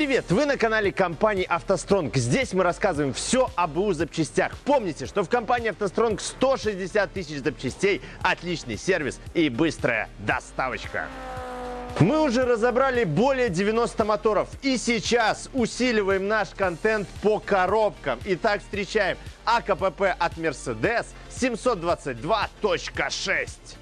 Привет! Вы на канале компании «АвтоСтронг». Здесь мы рассказываем все об БУ запчастях. Помните, что в компании «АвтоСтронг» 160 тысяч запчастей, отличный сервис и быстрая доставочка. Мы уже разобрали более 90 моторов и сейчас усиливаем наш контент по коробкам. Итак, встречаем АКПП от Mercedes 722.6.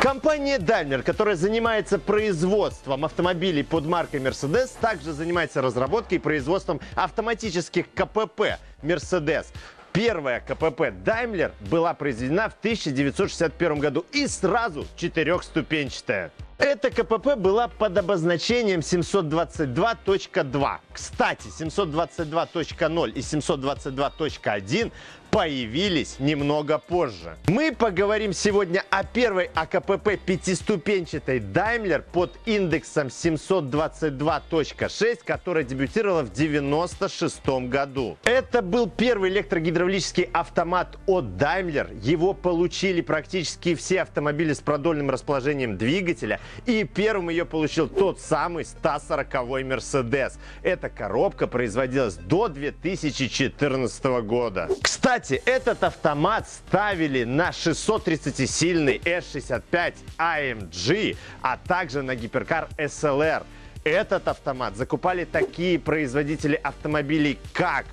Компания Daimler, которая занимается производством автомобилей под маркой Mercedes, также занимается разработкой и производством автоматических КПП Mercedes. Первая КПП Daimler была произведена в 1961 году и сразу четырехступенчатая. Эта КПП была под обозначением 722.2. Кстати, 722.0 и 722.1 появились немного позже. Мы поговорим сегодня о первой АКПП пятиступенчатой Daimler под индексом 722.6, которая дебютировала в 96 году. Это был первый электрогидравлический автомат от Daimler. Его получили практически все автомобили с продольным расположением двигателя. И первым ее получил тот самый 140-й Mercedes. Эта коробка производилась до 2014 года. Кстати, этот автомат ставили на 630-сильный S65 AMG, а также на гиперкар SLR. Этот автомат закупали такие производители автомобилей, как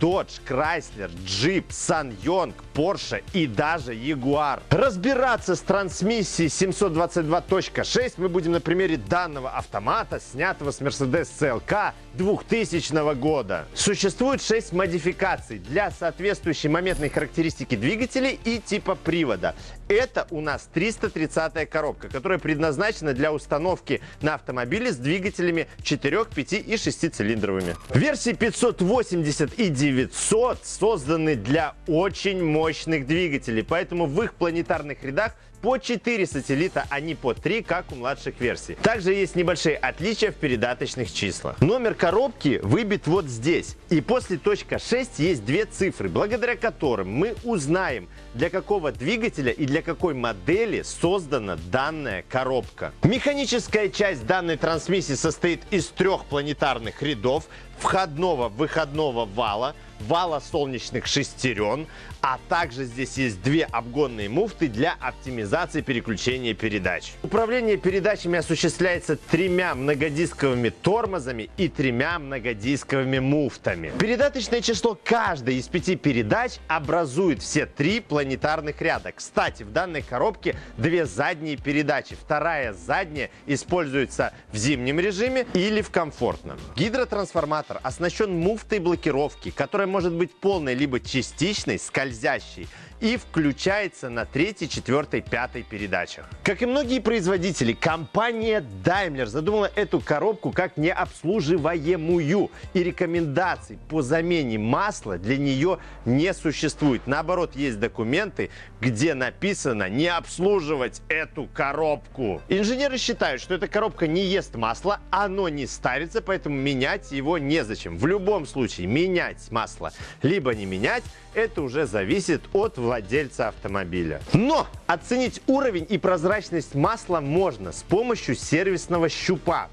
Dodge, Chrysler, Jeep, SsangYong, Porsche и даже Jaguar. Разбираться с трансмиссией 722.6 мы будем на примере данного автомата, снятого с Mercedes CLK 2000 года. Существует 6 модификаций для соответствующей моментной характеристики двигателей и типа привода. Это у нас 330 коробка, которая предназначена для установки на автомобиле с двигателями 4, 5 и 6 цилиндровыми. Версии 580 и 900 созданы для очень мощных двигателей, поэтому в их планетарных рядах по 4 сателлита, а не по 3, как у младших версий. Также есть небольшие отличия в передаточных числах. Номер коробки выбит вот здесь. И после точка 6 есть две цифры, благодаря которым мы узнаем, для какого двигателя и для какой модели создана данная коробка. Механическая часть данной трансмиссии состоит из трех планетарных рядов, входного выходного вала, вала солнечных шестерен, а также здесь есть две обгонные муфты для оптимизации переключения передач. Управление передачами осуществляется тремя многодисковыми тормозами и тремя многодисковыми муфтами. Передаточное число каждой из пяти передач образует все три планетарных ряда. Кстати, в данной коробке две задние передачи. Вторая задняя используется в зимнем режиме или в комфортном. Гидротрансформатор оснащен муфтой блокировки, которая которая может быть полной либо частичной, скользящей, и включается на третьей, четвертой, пятой передачах. Как и многие производители, компания Daimler задумала эту коробку как необслуживаемую, и рекомендаций по замене масла для нее не существует. Наоборот, есть документы, где написано не обслуживать эту коробку. Инженеры считают, что эта коробка не ест масло, оно не старится, поэтому менять его незачем. В любом случае, менять масло либо не менять, это уже зависит от владельца автомобиля. Но оценить уровень и прозрачность масла можно с помощью сервисного щупа.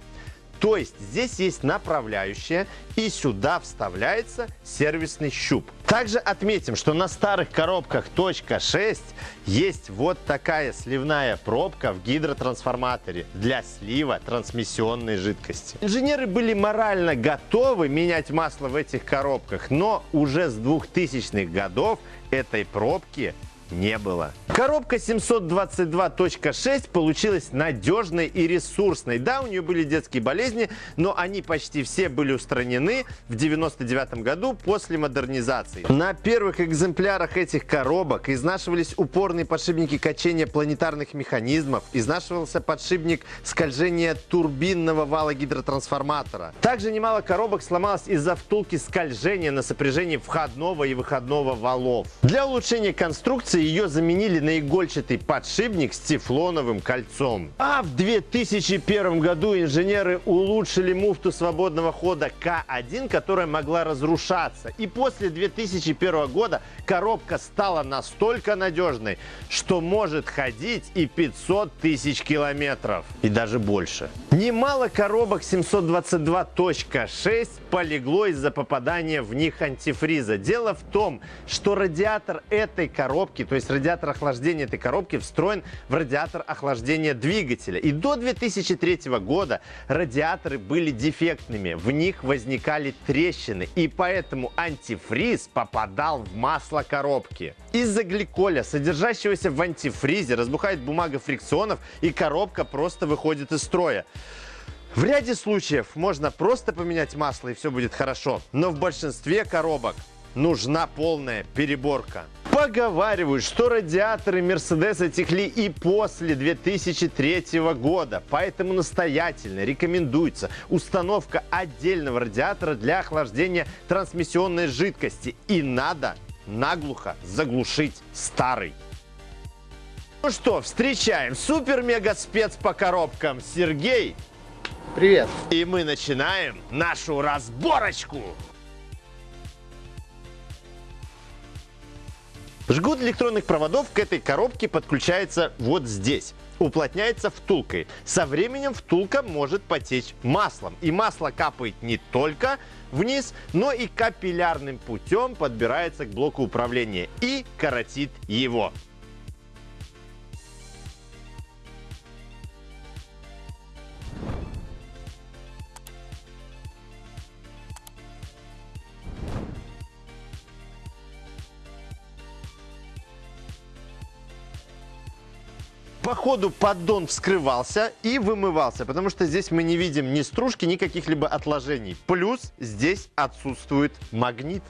То есть здесь есть направляющая и сюда вставляется сервисный щуп. Также отметим, что на старых коробках .6 есть вот такая сливная пробка в гидротрансформаторе для слива трансмиссионной жидкости. Инженеры были морально готовы менять масло в этих коробках, но уже с 2000-х годов этой пробки не было. Коробка 722.6 получилась надежной и ресурсной. Да, у нее были детские болезни, но они почти все были устранены в 99 году после модернизации. На первых экземплярах этих коробок изнашивались упорные подшипники качения планетарных механизмов, изнашивался подшипник скольжения турбинного вала гидротрансформатора. Также немало коробок сломалось из-за втулки скольжения на сопряжении входного и выходного валов. Для улучшения конструкции реконструкции ее заменили на игольчатый подшипник с тефлоновым кольцом. А в 2001 году инженеры улучшили муфту свободного хода К1, которая могла разрушаться. И после 2001 года коробка стала настолько надежной, что может ходить и 500 тысяч километров. И даже больше. Немало коробок 722.6 полегло из-за попадания в них антифриза. Дело в том, что радиатор этой коробки, то есть радиатор охлаждения этой коробки, встроен в радиатор охлаждения двигателя. И до 2003 года радиаторы были дефектными, в них возникали трещины, и поэтому антифриз попадал в масло коробки. Из-за гликоля, содержащегося в антифризе, разбухает бумага фрикционов, и коробка просто выходит из строя. В ряде случаев можно просто поменять масло и все будет хорошо, но в большинстве коробок нужна полная переборка. Поговаривают, что радиаторы Мерседеса текли и после 2003 года, поэтому настоятельно рекомендуется установка отдельного радиатора для охлаждения трансмиссионной жидкости. И надо наглухо заглушить старый. Ну что, встречаем супер-мега-спец по коробкам Сергей. Привет. И мы начинаем нашу разборочку. Жгут электронных проводов к этой коробке подключается вот здесь. Уплотняется втулкой. Со временем втулка может потечь маслом. И масло капает не только вниз, но и капиллярным путем подбирается к блоку управления и коротит его. По ходу поддон вскрывался и вымывался, потому что здесь мы не видим ни стружки, ни каких-либо отложений. Плюс здесь отсутствует магнит.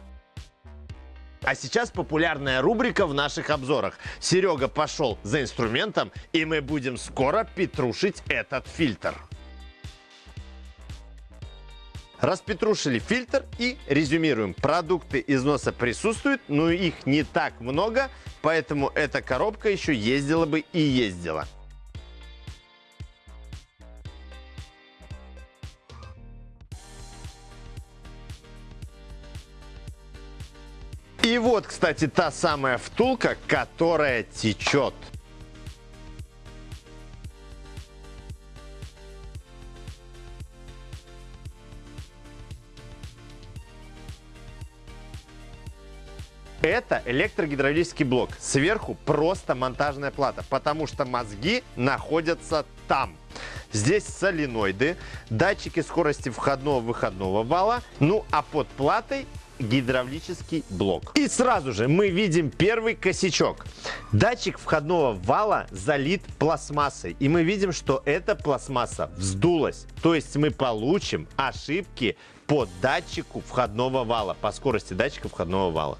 А сейчас популярная рубрика в наших обзорах. Серега пошел за инструментом, и мы будем скоро петрушить этот фильтр. Распетрушили фильтр и резюмируем. Продукты износа присутствуют, но их не так много, поэтому эта коробка еще ездила бы и ездила. И вот, кстати, та самая втулка, которая течет. Это электрогидравлический блок. Сверху просто монтажная плата, потому что мозги находятся там. Здесь соленоиды, датчики скорости входного-выходного вала, ну а под платой гидравлический блок. И сразу же мы видим первый косячок. Датчик входного вала залит пластмассой. И мы видим, что эта пластмасса вздулась. То есть мы получим ошибки по датчику входного вала, по скорости датчика входного вала.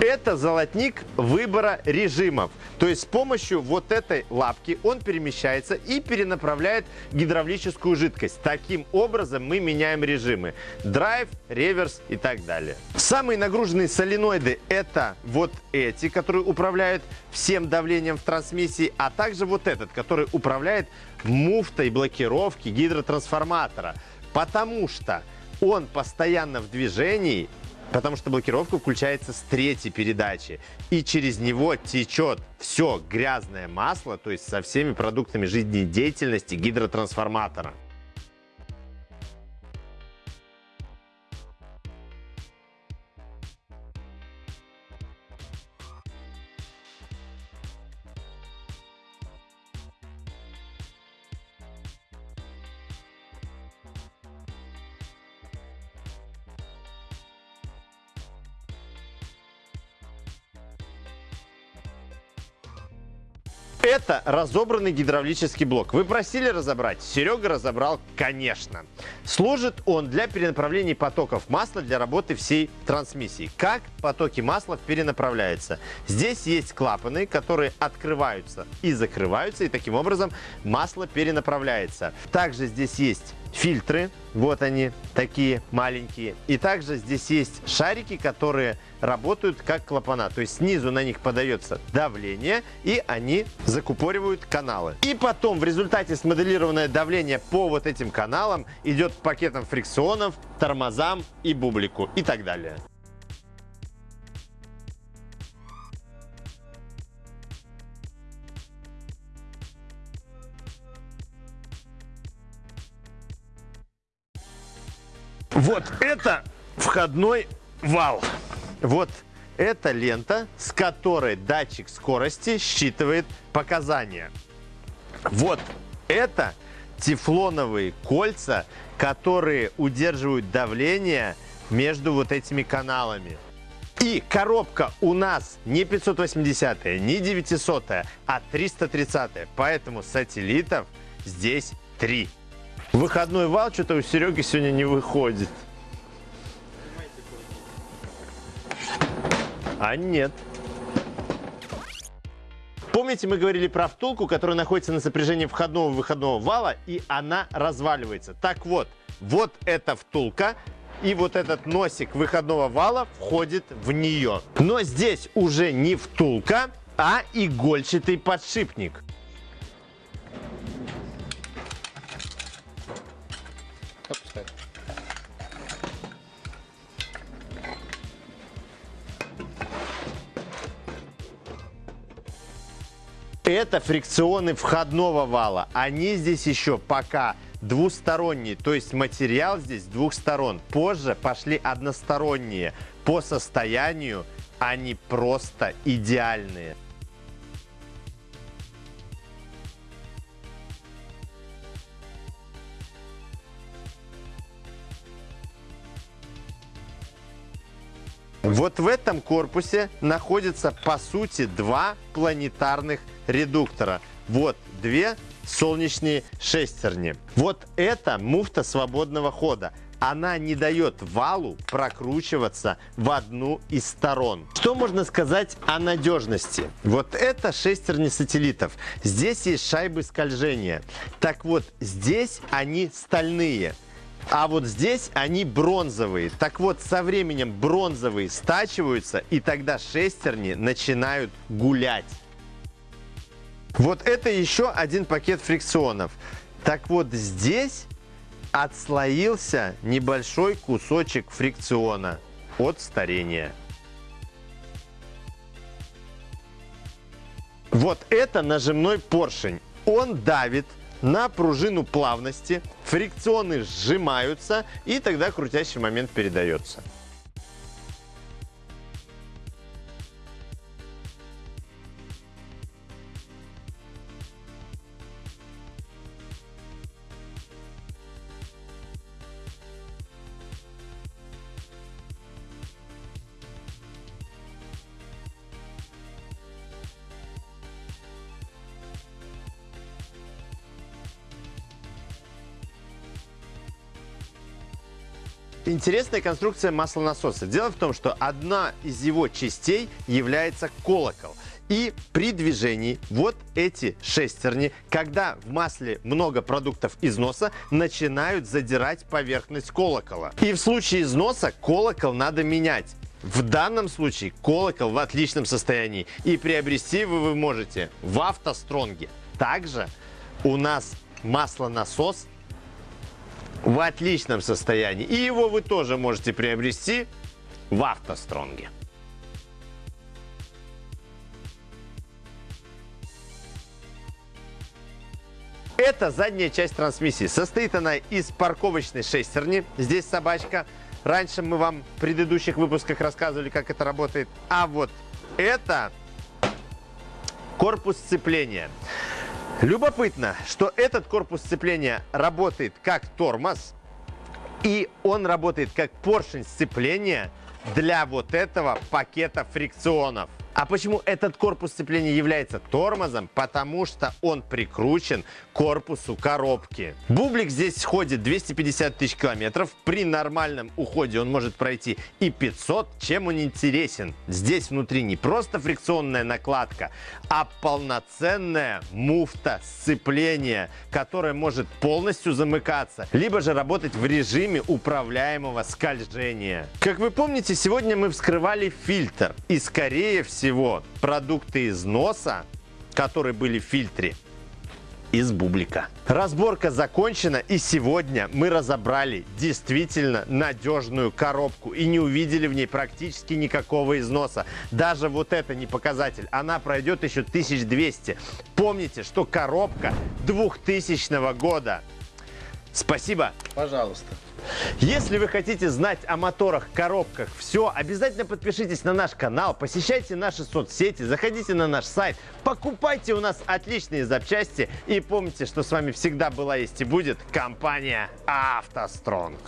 Это золотник выбора режимов. То есть с помощью вот этой лапки он перемещается и перенаправляет гидравлическую жидкость. Таким образом мы меняем режимы. Драйв, реверс и так далее. Самые нагруженные соленоиды это вот эти, которые управляют всем давлением в трансмиссии, а также вот этот, который управляет муфтой блокировки гидротрансформатора. Потому что он постоянно в движении Потому что блокировка включается с третьей передачи. И через него течет все грязное масло, то есть со всеми продуктами жизнедеятельности гидротрансформатора. Это разобранный гидравлический блок. Вы просили разобрать? Серега разобрал, конечно. Служит он для перенаправления потоков масла для работы всей трансмиссии. Как потоки масла перенаправляются? Здесь есть клапаны, которые открываются и закрываются, и таким образом масло перенаправляется. Также здесь есть фильтры. Вот они, такие маленькие. И также здесь есть шарики, которые работают как клапана. То есть снизу на них подается давление, и они закупоривают каналы. И потом в результате смоделированное давление по вот этим каналам идет к пакетам фрикционов, тормозам и бублику и так далее. Вот это входной вал. Вот эта лента, с которой датчик скорости считывает показания. Вот это тефлоновые кольца, которые удерживают давление между вот этими каналами. И коробка у нас не 580, не 900, а 330. Поэтому сателлитов здесь три. Выходной вал что-то у Сереги сегодня не выходит. А нет. Помните, мы говорили про втулку, которая находится на сопряжении входного и выходного вала, и она разваливается. Так вот, вот эта втулка, и вот этот носик выходного вала входит в нее. Но здесь уже не втулка, а игольчатый подшипник. Это фрикционы входного вала. Они здесь еще пока двусторонние, то есть материал здесь двух сторон. Позже пошли односторонние. По состоянию они просто идеальные. Вот в этом корпусе находится, по сути, два планетарных редуктора. Вот две солнечные шестерни. Вот это муфта свободного хода. Она не дает валу прокручиваться в одну из сторон. Что можно сказать о надежности? Вот это шестерни сателлитов. Здесь есть шайбы скольжения. Так вот, здесь они стальные. А вот здесь они бронзовые. Так вот, со временем бронзовые стачиваются, и тогда шестерни начинают гулять. Вот это еще один пакет фрикционов. Так вот, здесь отслоился небольшой кусочек фрикциона от старения. Вот это нажимной поршень. Он давит на пружину плавности, фрикционы сжимаются, и тогда крутящий момент передается. Интересная конструкция маслонасоса. Дело в том, что одна из его частей является колокол. И при движении вот эти шестерни, когда в масле много продуктов износа, начинают задирать поверхность колокола. И в случае износа колокол надо менять. В данном случае колокол в отличном состоянии. И приобрести вы, вы можете в автостронге. Также у нас маслонасос в отличном состоянии. И его вы тоже можете приобрести в автостронге. Это задняя часть трансмиссии. Состоит она из парковочной шестерни. Здесь собачка. Раньше мы вам в предыдущих выпусках рассказывали, как это работает. А вот это корпус сцепления. Любопытно, что этот корпус сцепления работает как тормоз, и он работает как поршень сцепления для вот этого пакета фрикционов. А почему этот корпус сцепления является тормозом? Потому что он прикручен к корпусу коробки. Бублик здесь ходит 250 тысяч километров. При нормальном уходе он может пройти и 500. Чем он интересен? Здесь внутри не просто фрикционная накладка, а полноценная муфта сцепления, которая может полностью замыкаться, либо же работать в режиме управляемого скольжения. Как вы помните, сегодня мы вскрывали фильтр. И скорее всего продукты износа, которые были в фильтре, из бублика. Разборка закончена и сегодня мы разобрали действительно надежную коробку и не увидели в ней практически никакого износа. Даже вот это не показатель, она пройдет еще 1200. Помните, что коробка 2000 года. Спасибо. Пожалуйста. Если вы хотите знать о моторах, коробках, все, обязательно подпишитесь на наш канал, посещайте наши соцсети, заходите на наш сайт, покупайте у нас отличные запчасти и помните, что с вами всегда была есть и будет компания «АвтоСтронг».